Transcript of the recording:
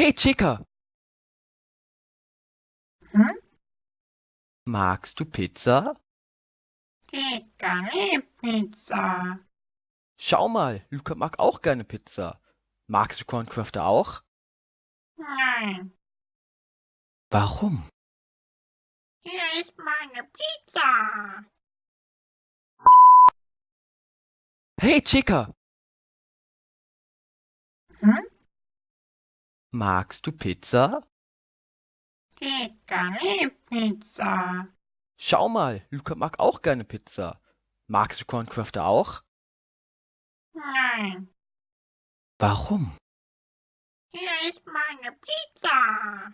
Hey Chica, Hm? magst du Pizza? Chica liebt Pizza. Schau mal, Luca mag auch gerne Pizza. Magst du Corncrafter auch? Nein, Warum? hier ist meine Pizza. Hey Chica, Hm? Magst du Pizza? Chica liebt Pizza. Schau mal, Luca mag auch gerne Pizza. Magst du Corncrafter auch? Nein, Warum? hier ist meine Pizza.